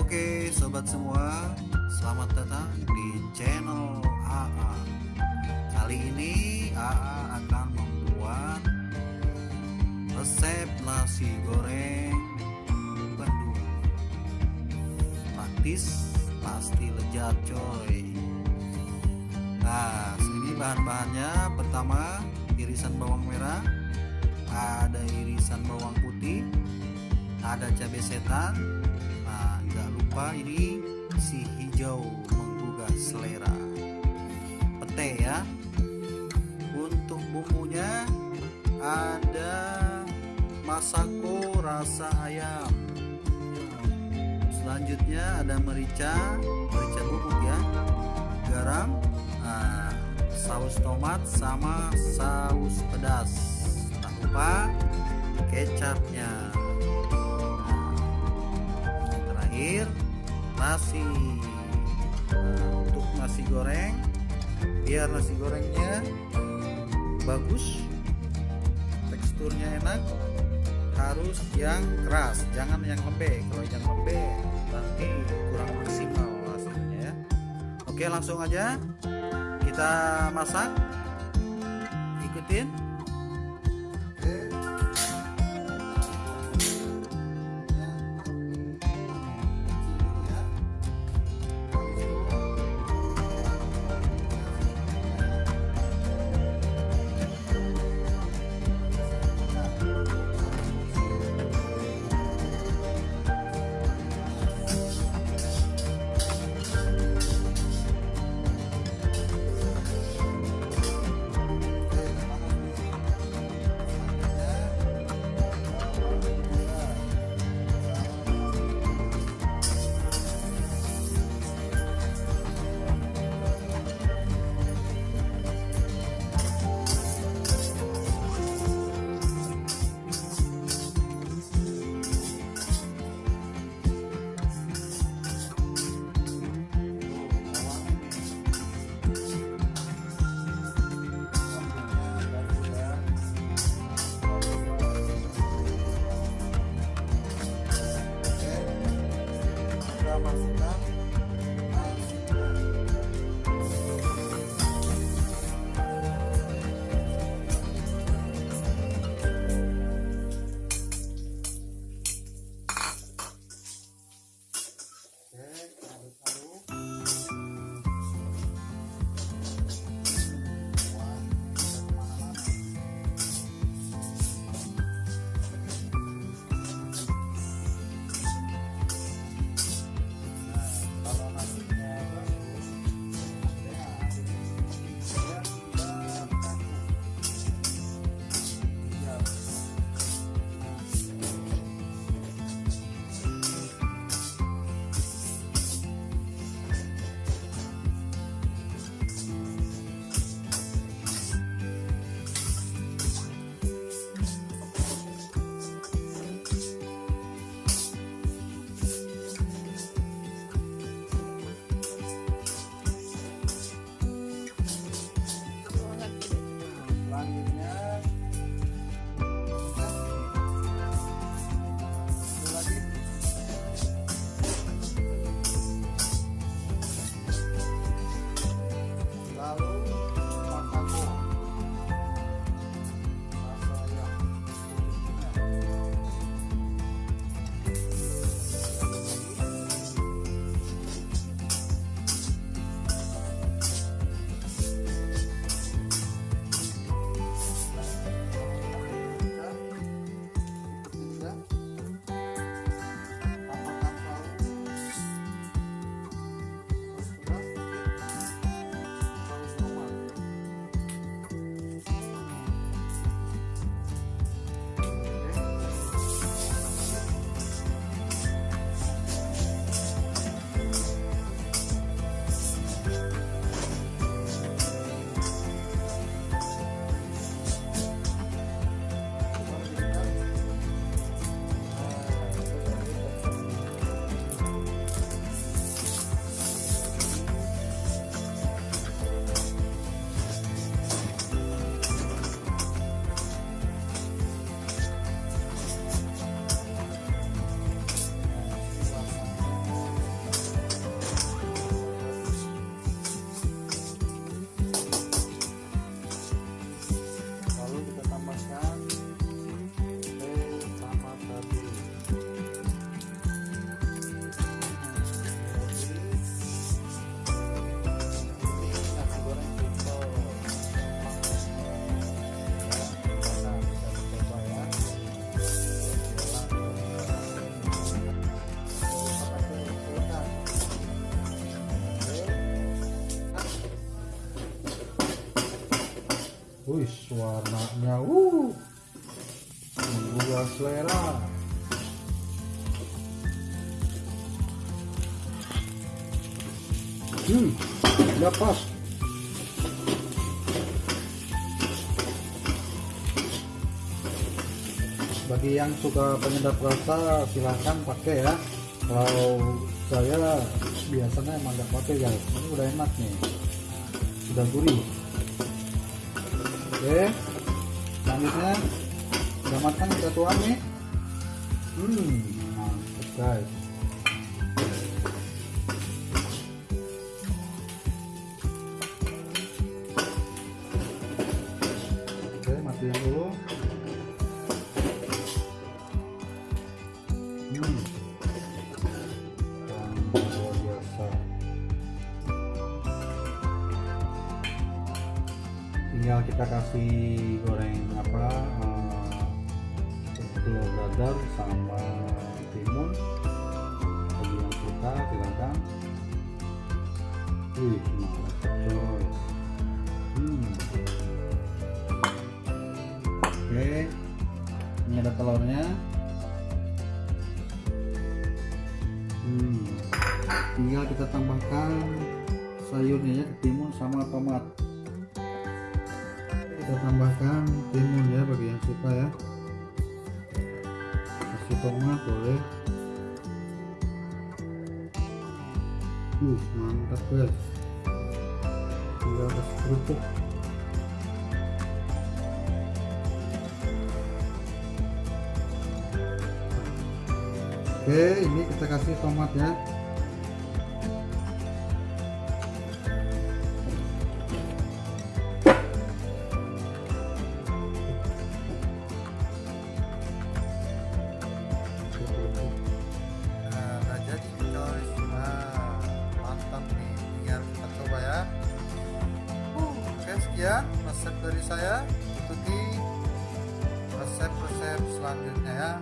Oke sobat semua Selamat datang di channel AA Kali ini AA akan membuat Resep nasi goreng Bandung. Praktis Pasti lezat coy. Nah sini bahan-bahannya. Pertama irisan bawang merah. Ada irisan bawang putih. Ada cabai setan lupa ini si hijau menggugah selera. Pete ya. Untuk bumbunya ada masako rasa ayam. Selanjutnya ada merica merica bubuk ya. Garam nah, saus tomat sama saus pedas. Tak lupa kecapnya nasi. Untuk nasi goreng biar nasi gorengnya bagus teksturnya enak harus yang keras jangan yang lembek. Kalau yang lembek nanti kurang maksimal hasilnya ya. Oke langsung aja kita masak. Ikutin wis warnanya uh menggugah selera. Hmm udah pas. Bagi yang suka penyedap rasa silahkan pakai ya. Kalau saya biasanya emang nggak pakai guys ini udah enak nih. Sudah gurih oke. Selanjutnya udah matang kita tuang nih. Hmm mantap guys. Oke matiin dulu. Hmm kasih goreng apa uh, telur dadar sama timun. Bagi yang suka silakan. Wih mantap coy hmm. oke ini ada telurnya. Hmm. tinggal kita tambahkan sayurnya ya ketimun sama tomat kita tambahkan timun ya bagi yang suka ya. Kasih tomat boleh. Uh mantap guys. Tinggal kasih kerupuk. Oke ini kita kasih tomat ya dari saya. Ikuti resep-resep selanjutnya ya.